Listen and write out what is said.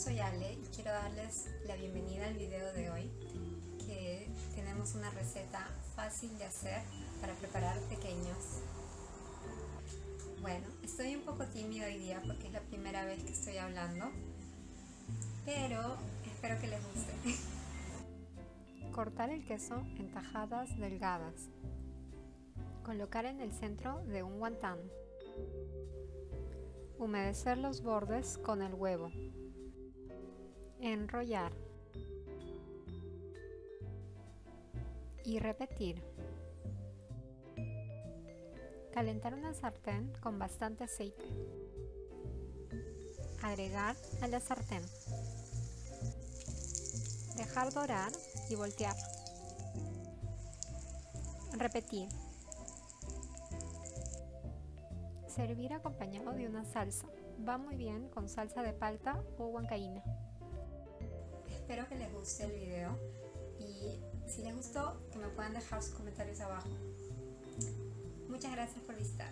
soy Ale y quiero darles la bienvenida al video de hoy que tenemos una receta fácil de hacer para preparar pequeños. Bueno, estoy un poco tímida hoy día porque es la primera vez que estoy hablando, pero espero que les guste. Cortar el queso en tajadas delgadas. Colocar en el centro de un guantán. Humedecer los bordes con el huevo. Enrollar. Y repetir. Calentar una sartén con bastante aceite. Agregar a la sartén. Dejar dorar y voltear. Repetir. Servir acompañado de una salsa. Va muy bien con salsa de palta o huancaína. Espero que les guste el video y si les gustó que me puedan dejar sus comentarios abajo. Muchas gracias por visitar.